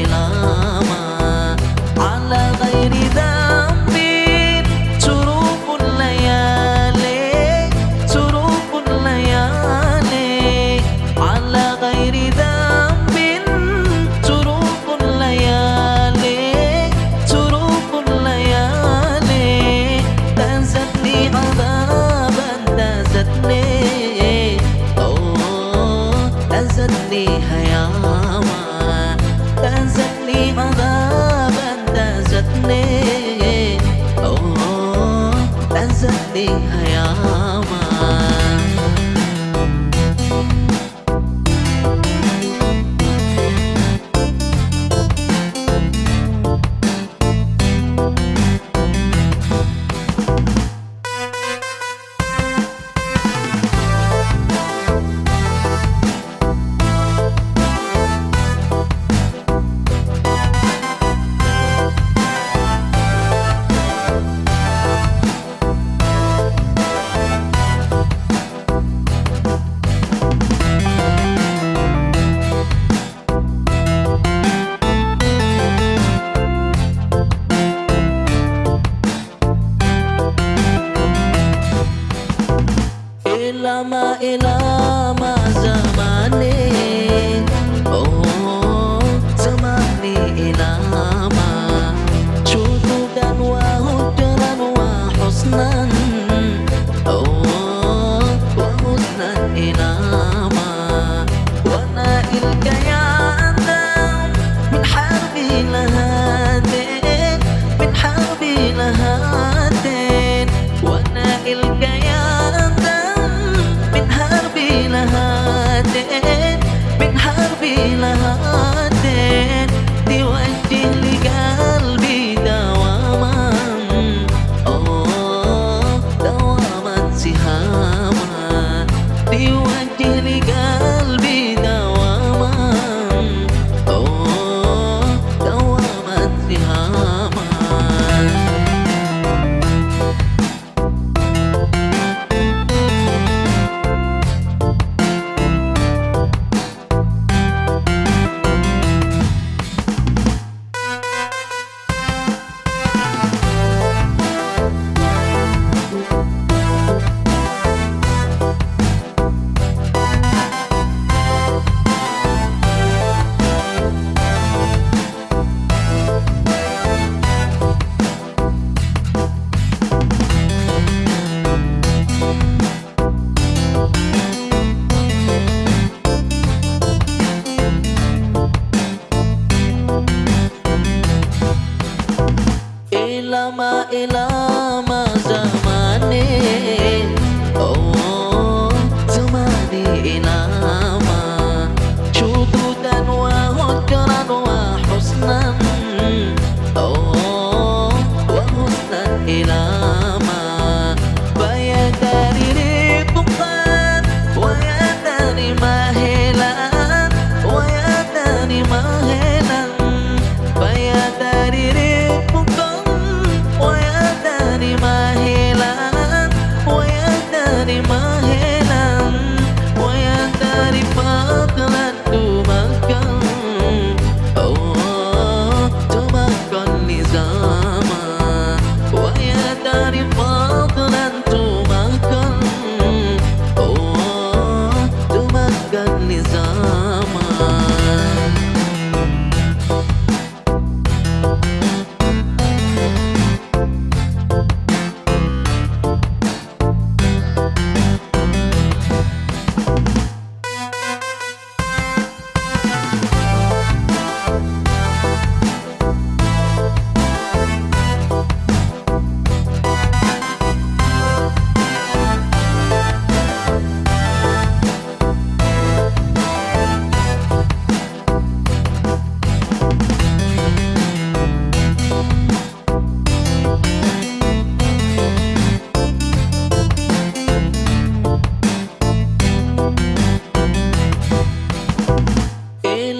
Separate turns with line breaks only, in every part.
lama nothing ele ganha.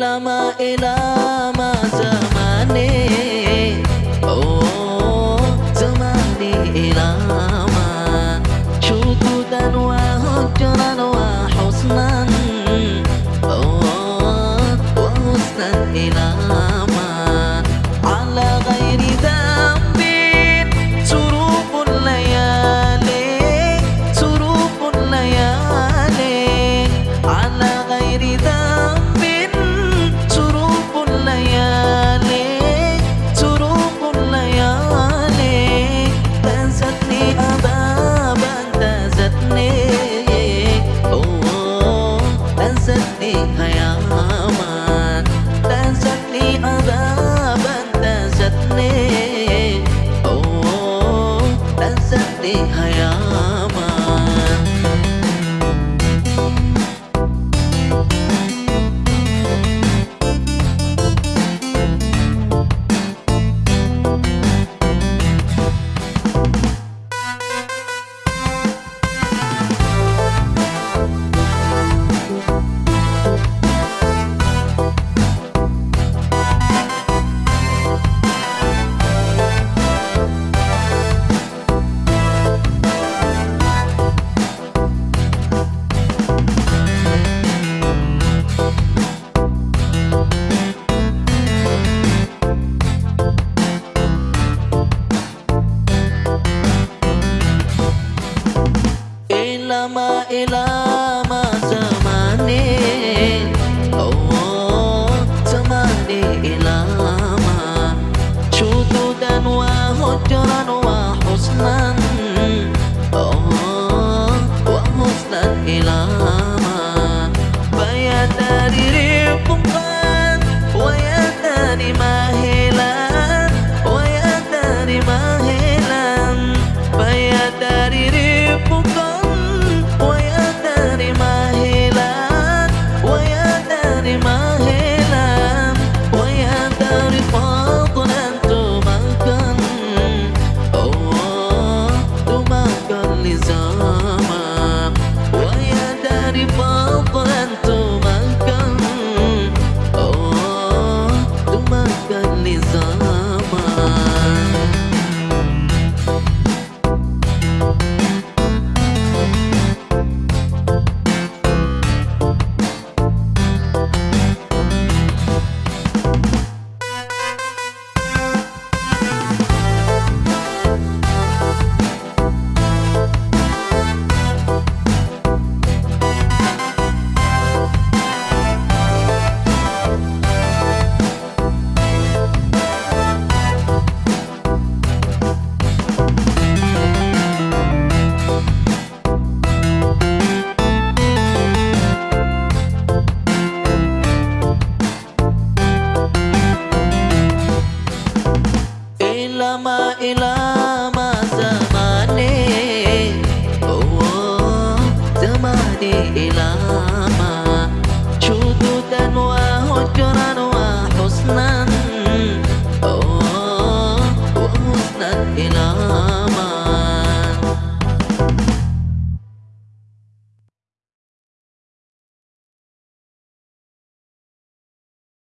lama e ilama zamane. Oh zamane elama ماما فيا تاني ريبقان ويا تاني ماهي Mama.